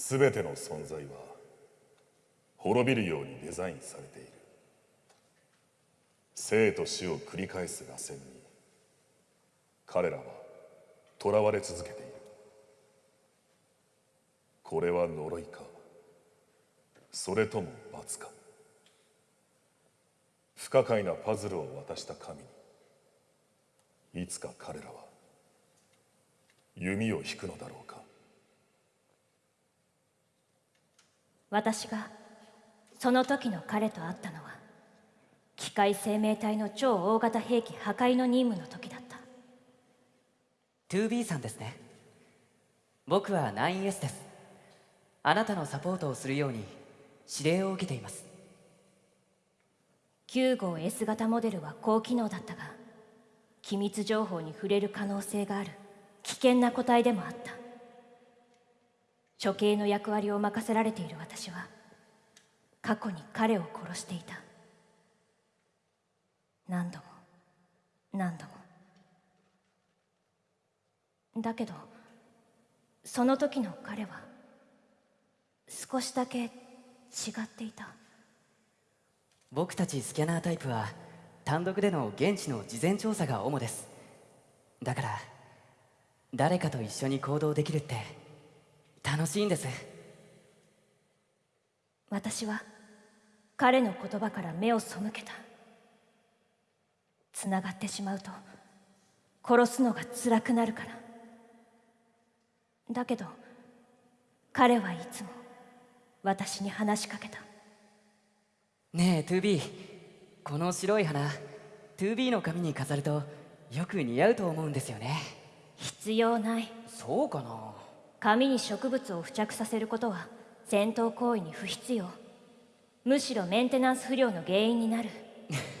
全ての存在は滅びるようにデザインされている。生と死を繰り返す螺旋に彼らは囚われ続けている。これは呪いか？それとも罰か？不可解なパズルを渡した神にいつか彼らは弓を引くのだろうか？私がその時の彼と会ったのは機械生命体の超大型兵器破壊の任務の時だった。2B さんですね。僕は 9S です。あなたのサポートをするように指令を受けています。9号 S 型モデルは高機能だったが機密情報に触れる可能性がある。危険な個体でもあった処刑の役割を任せられている私は過去に彼を殺していた。何度も何度も。だけどその時の彼は少しだけ違っていた。僕たちスキャナータイプは単独での現地の事前調査が主です。だから誰かと一緒に行動できるって楽しいんです。私は彼の言葉から目を背けた。つながってしまうと殺すのが辛くなるから。だけど彼はいつも私に話しかけた。ねえ 2B この白い花 2B の髪に飾るとよく似合うと思うんですよね。必要ない。そうかな？髪に植物を付着させることは戦闘行為に不必要。むしろメンテナンス不良の原因になる。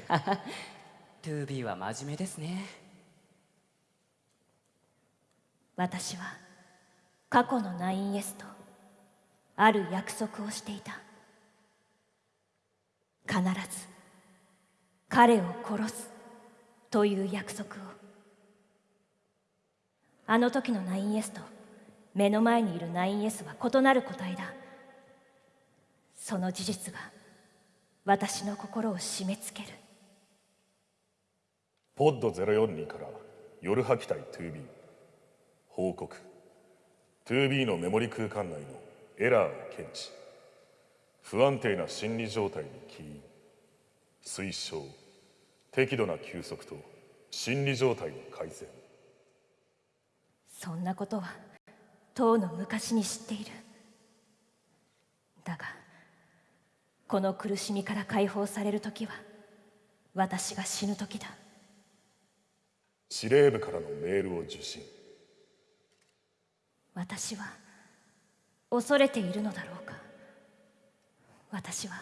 2B は真面目ですね。私は過去の 9S とある約束をしていた。必ず彼を殺すという約束を。あの時の 9S と目の前にいる 9S は異なる個体だ。その事実が私の心を締め付ける。ポッド042から夜吐き隊 2B 報告。2B のメモリ空間内のエラーを検知。不安定な心理状態に起因。推奨。適度な休息と心理状態の改善。そんなことはとうの昔に知っている。だがこの苦しみから解放される時は私が死ぬ時だ。司令部からのメールを受信。私は恐れているのだろうか。私は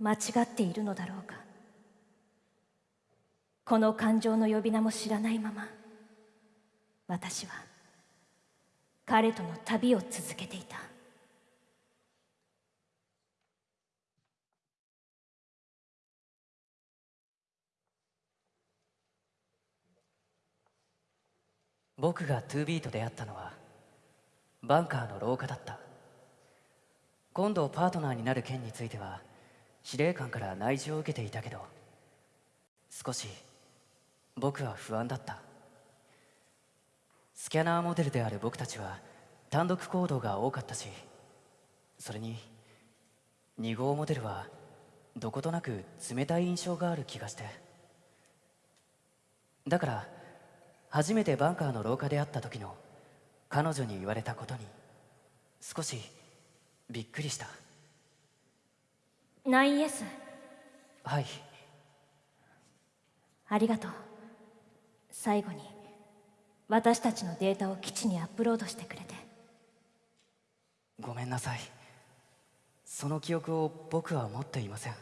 間違っているのだろうか。この感情の呼び名も知らないまま私は彼との旅を続けていた。僕が 2B と出会ったのはバンカーの廊下だった。今度パートナーになる件については司令官から内示を受けていたけど少し僕は不安だった。スキャナーモデルである僕たちは単独行動が多かったしそれに2号モデルはどことなく冷たい印象がある気がして。だから初めてバンカーの廊下で会った時の彼女に言われたことに少しびっくりした。9S はい。ありがとう。最後に私たちのデータを基地にアップロードしてくれて。ごめんなさい。その記憶を僕は持っていません。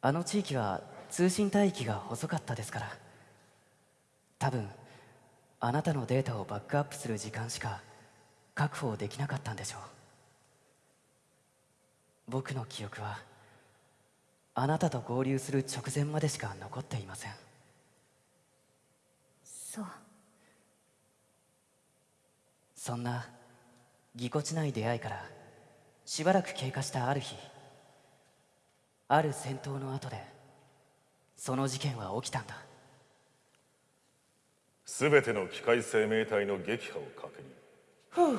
あの地域は通信帯域が細かったですから。多分あなたのデータをバックアップする時間しか確保できなかったんでしょう。僕の記憶はあなたと合流する直前までしか残っていません。そうそんなぎこちない出会いからしばらく経過したある日ある戦闘の後でその事件は起きたんだ。全ての機械生命体の撃破を確認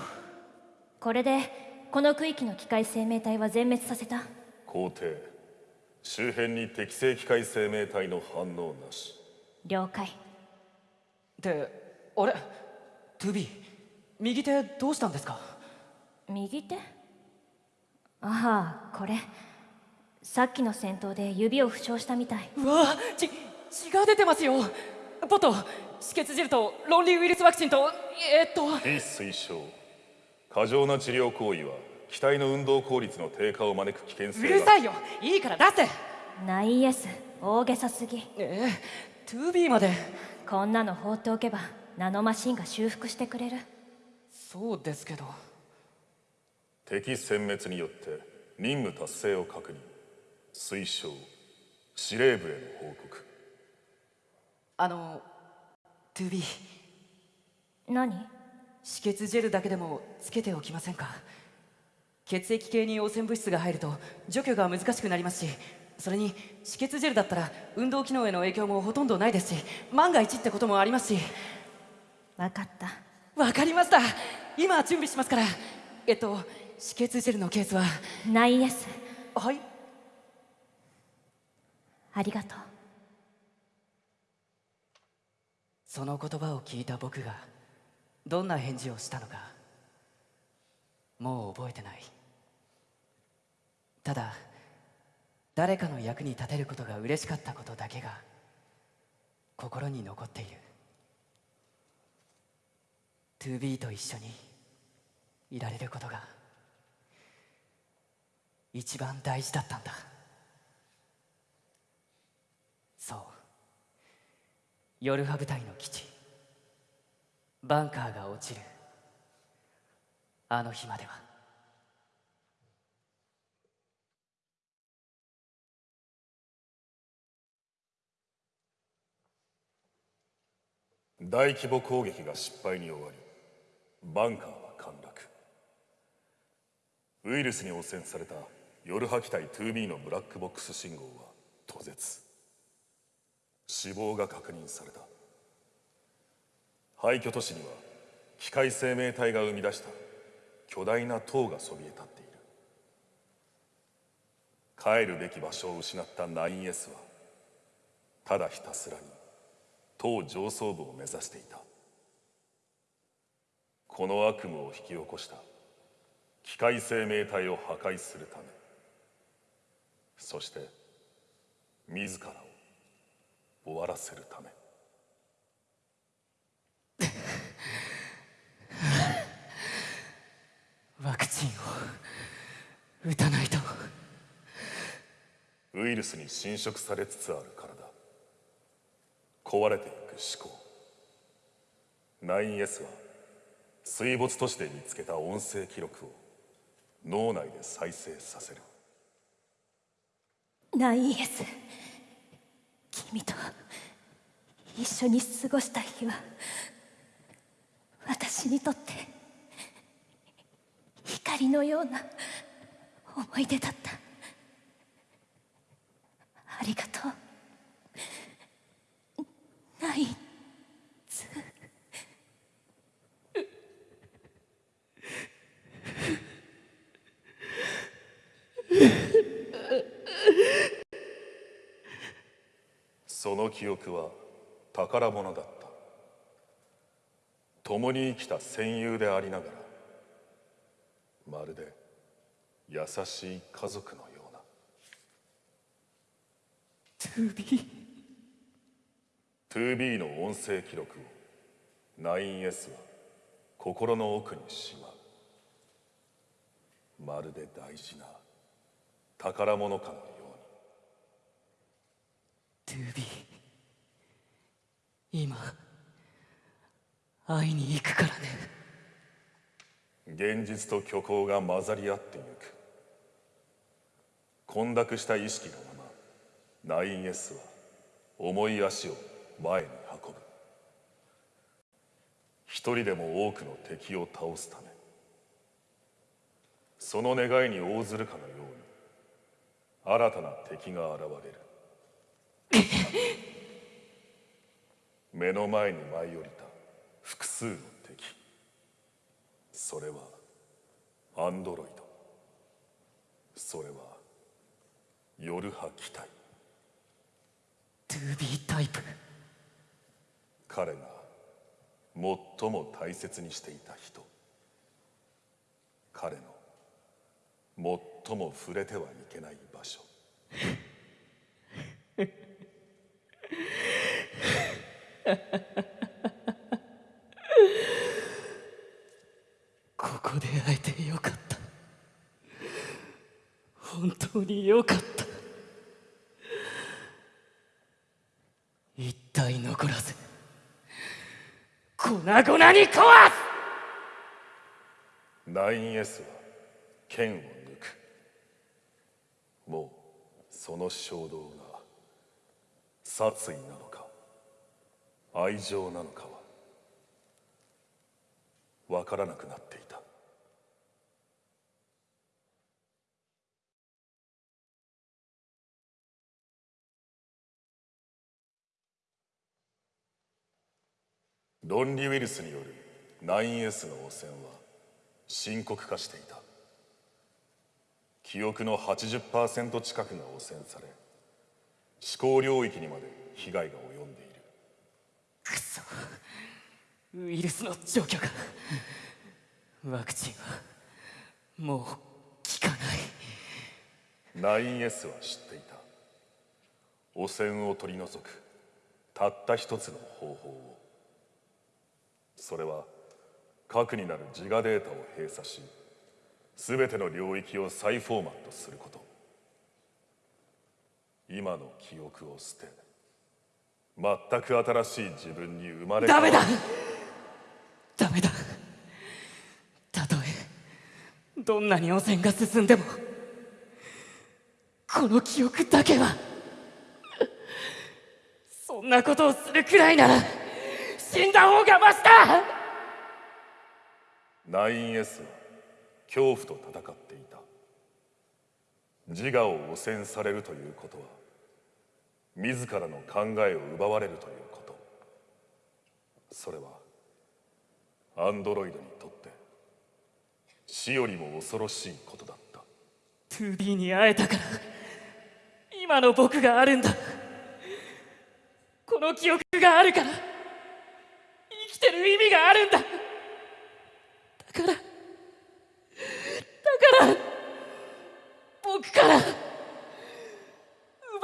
これでこの区域の機械生命体は全滅させた。皇帝周辺に適正機械生命体の反応なし。了解。ってあれ？トゥビー右手どうしたんですか？右手？ああこれ。さっきの戦闘で指を負傷したみたい。うわ血血が出てますよ。ポット止血ジェルとロンリーウイルスワクチンとえーっと。非推奨過剰な治療行為は機体の運動効率の低下を招く危険う性がるさいよ。いいから出せ。ナイエス。大げさすぎ。えー、トゥビーまで。こんなの放っておけばナノマシンが修復してくれるそうですけど。敵殲滅によって任務達成を確認。推奨司令部への報告。あのトゥビー。何？止血ジェルだけでもつけておきませんか？血液系に汚染物質が入ると除去が難しくなりますしそれに止血ジェルだったら運動機能への影響もほとんどないですし万が一ってこともありますし。わかった。わかりました今準備しますからえっと止血ジェルのケースは。ナイエス。はい。ありがとう。その言葉を聞いた僕がどんな返事をしたのかもう覚えてない。ただ誰かの役に立てることが嬉しかったことだけが心に残っている 2B と一緒にいられることが一番大事だったんだ。そう。ヨルハ部隊の基地バンカーが落ちるあの日までは。大規模攻撃が失敗に終わりバンカーは陥落。ウイルスに汚染されたヨルハ機体 2B のブラックボックス信号は途絶。死亡が確認された。廃墟都市には機械生命体が生み出した巨大な塔がそびえ立っている。帰るべき場所を失った 9S はただひたすらに塔上層部を目指していた。この悪夢を引き起こした。機械生命体を破壊するため。そして自らを終わらせるため。ワクチンを打たないと。ウイルスに侵食されつつある体。壊れていく思考。9S は水没都市で見つけた音声記録を脳内で再生させる。ナイエス君と一緒に過ごした日は私にとって光のような思い出だったありがとうナインツその記憶は宝物だった。共に生きた戦友でありながらまるで優しい家族のような。2B 2B の音声記録を 9S は心の奥にしまう。まるで大事な宝物かのように。2B 今会いに行くからね。現実と虚構が混ざり合ってゆく。混濁した意識のまま 9S は重い足を前に運ぶ。一人でも多くの敵を倒すため。その願いに応ずるかのように新たな敵が現れる 目の前に舞い降りた複数の敵。それはアンドロイド。それは夜波機体 2B タイプ。彼が最も大切にしていた人。彼の最も触れてはいけない場所 ここで会えてよかった。本当によかった。一体残らず粉々に壊す。9S は剣を抜く。もうその衝動が殺意なのか。愛情なのかは分からなくなっていた。ロンリウイルスによる 9S の汚染は深刻化していた。記憶の80%近くが汚染され思考領域にまで被害が及んでいるくそウイルスの除去がワクチンはもう効かない。9S は知っていた。汚染を取り除くたった一つの方法を。それは核になる自我データを閉鎖し全ての領域を再フォーマットすること。今の記憶を捨て全く新しい自分に生まれ変わる。ダメだたとえどんなに汚染が進んでもこの記憶だけはそんなことをするくらいなら死んだ方がマシだ。9S は恐怖と戦っていた。自我を汚染されるということは自らの考えを奪われるということ。それはアンドロイドにとって死よりも恐ろしいことだった。2B に会えたから今の僕があるんだ。この記憶があるから生きてる意味があるんだ。だからだから僕から奪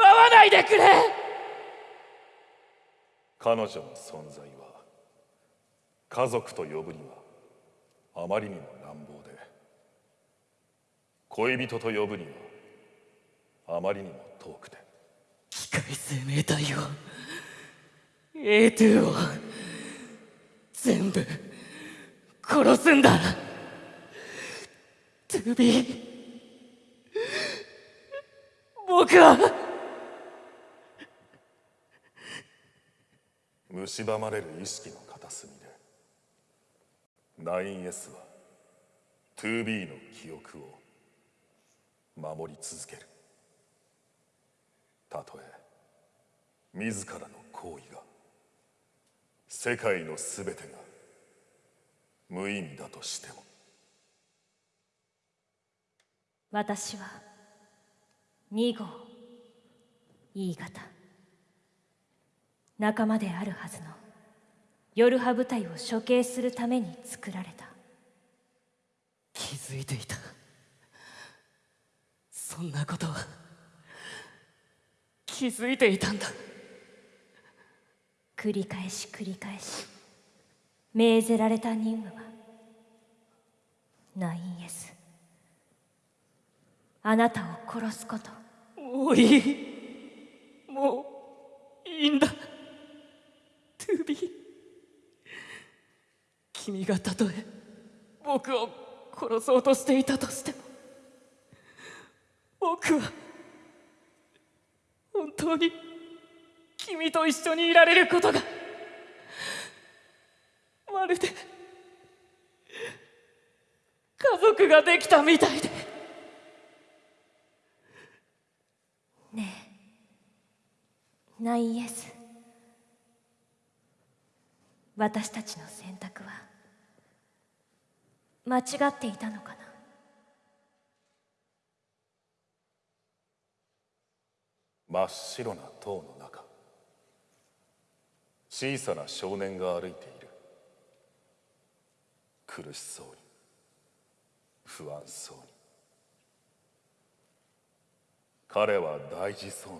わないでくれ。彼女の存在は家族と呼ぶにはあまりにも乱暴で恋人と呼ぶにはあまりにも遠くて。機械生命体を A2 を全部殺すんだ。2B 僕は。蝕まれる意識の 9S は 2B の記憶を守り続ける。たとえ自らの行為が世界の全てが無意味だとしても。私は2号 E 型。仲間であるはずの夜波部隊を処刑するために作られた。気づいていた。そんなことは。気づいていたんだ。繰り返し繰り返し。命ぜられた任務は。9S あなたを殺すこと。もうい。いもういいんだ。トゥービー君がたとえ僕を殺そうとしていたとしても僕は本当に君と一緒にいられることがまるで家族ができたみたいで。ねえナイエス。私たちの選択は間違っていたのかな？真っ白な塔の中。小さな少年が歩いている。苦しそうに。不安そうに。彼は大事そうに。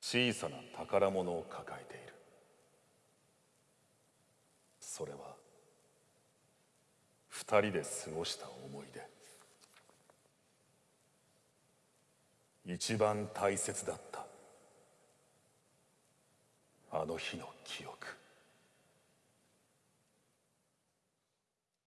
小さな宝物を抱えている。それは二人で過ごした思い出。一番大切だったあの日の記憶。